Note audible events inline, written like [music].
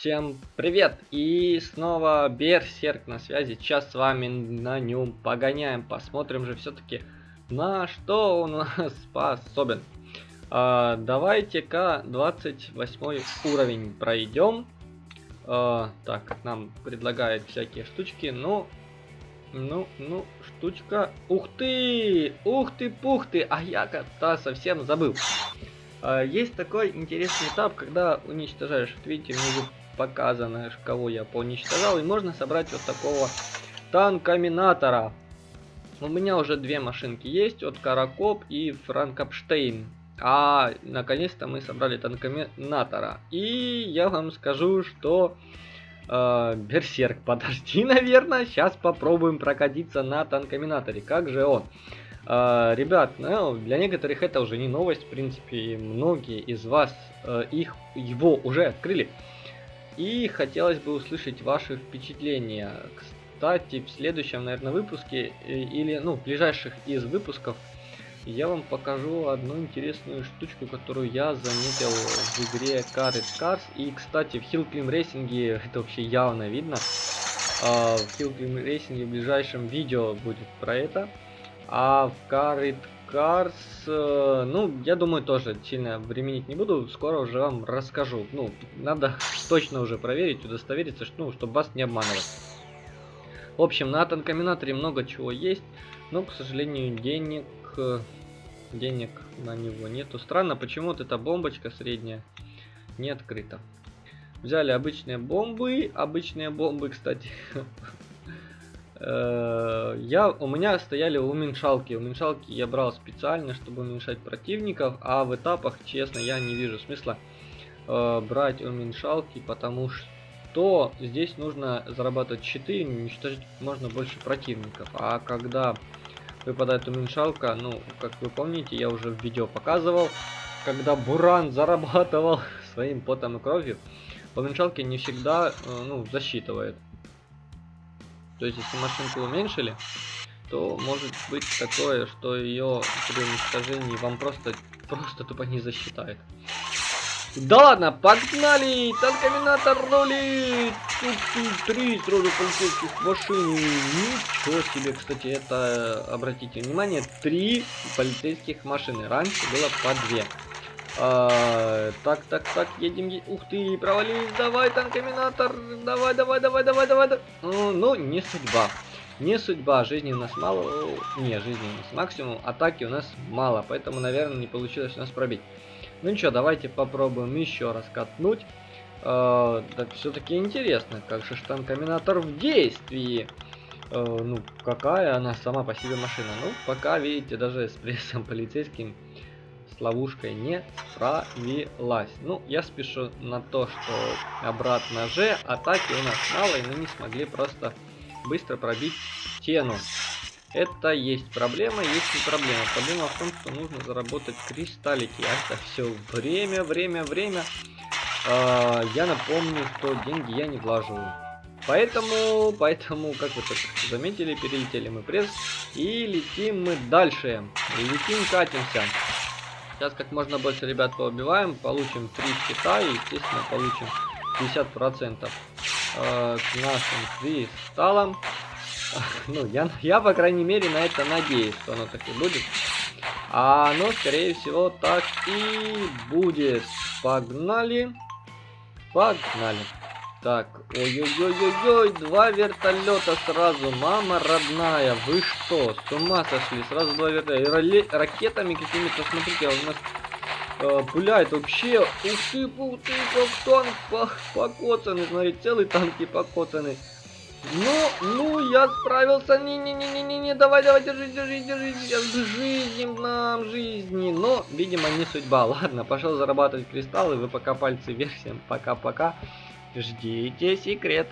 Всем привет! И снова Берсерк на связи. Сейчас с вами на нем погоняем. Посмотрим же все-таки на что он [laughs] способен. А, Давайте-ка 28 уровень пройдем. А, так, нам предлагают всякие штучки. Ну, ну, ну, штучка. Ух ты! Ух ты, пух ты! А я-то совсем забыл. А, есть такой интересный этап, когда уничтожаешь. Вот видите, внизу показано, кого я поуничтожал. И можно собрать вот такого танкоминатора. У меня уже две машинки есть, от Каракоп и Франкопштейн. А наконец-то мы собрали танкоминатора. И я вам скажу, что... Э, Берсерк, [laughs] подожди, наверное. Сейчас попробуем прокатиться на танкоминаторе. Как же он? Uh, ребят, ну, для некоторых это уже не новость, в принципе, многие из вас uh, их, его уже открыли. И хотелось бы услышать ваши впечатления. Кстати, в следующем, наверное, выпуске, э, или, ну, в ближайших из выпусков, я вам покажу одну интересную штучку, которую я заметил в игре Carrot Cars. И, кстати, в Hill Climb Racing [laughs] это вообще явно видно. А, в Hill Climb Racing в ближайшем видео будет про это. А в Carrot Cars, э, ну, я думаю, тоже сильно временить не буду, скоро уже вам расскажу. Ну, надо [laughs] точно уже проверить, удостовериться, что, ну, чтобы вас не обманывать. В общем, на танкоминаторе много чего есть, но, к сожалению, денег, денег на него нету. Странно, почему вот эта бомбочка средняя не открыта. Взяли обычные бомбы, обычные бомбы, кстати, Э, [laughs] я, у меня стояли уменьшалки. Уменьшалки я брал специально, чтобы уменьшать противников, а в этапах, честно, я не вижу смысла э, брать уменьшалки, потому что здесь нужно зарабатывать щиты, уничтожить можно больше противников. А когда выпадает уменьшалка, ну, как вы помните, я уже в видео показывал, когда Буран [laughs] зарабатывал своим потом и кровью, уменьшалки не всегда, э, ну, засчитывает. То есть, если машинку уменьшили, то может быть такое, что ее при уничтожении вам просто, просто тупо не засчитает. Да ладно, погнали! Танкоминатор рулит! Тут три сразу полицейских машин. Ничего себе, кстати, это, обратите внимание, три полицейских машины. Раньше было по две. А, так, так, так, едем, Ух ты, провалились, давай, танкоминатор, давай, давай, давай, давай, давай. Ну, ну, не судьба. Не судьба, жизни у нас мало, не, жизни у нас максимум, атаки у нас мало, поэтому, наверное, не получилось у нас пробить. Ну ничего, давайте попробуем еще раз катнуть. Так все-таки интересно, как же танкоминатор в действии. Э, ну, какая она сама по себе машина. Ну, пока, видите, даже с прессом полицейским ловушкой не справилась. Ну, я спешу на то, что обратно же атаки у нас мало, и мы не смогли просто быстро пробить стену. Это есть проблема, есть не проблема. Проблема в том, что нужно заработать кристаллики. А это все время, время, время. Э, я напомню, что деньги я не влаживаю. Поэтому, поэтому, как вы только заметили, перелетели мы пресс и летим мы дальше. Летим, катимся. Сейчас как можно больше ребят поубиваем, получим 3 щита и, естественно, получим 50% э, к нашим кристаллам. [laughs] Ну, я, я, по крайней мере, на это надеюсь, что оно так и будет. А оно, скорее всего, так и будет. Погнали. Погнали. Так, ой-ой-ой-ой-ой, два вертолета сразу, мама родная, вы что, с ума сошли, сразу два вертолета, ракетами какими-то, смотрите, у нас э, пуляет вообще, ух ты, ух ты, как танк по покоцанный, смотри, целый танки покоцанный. Ну, ну, я справился, не-не-не-не-не, давай, давай, держи, держи, держи, жизни нам, жизни, но, видимо, не судьба, [laughs] ладно, пошел зарабатывать кристаллы, вы пока пальцы вверх, всем пока-пока. Ждите секрет.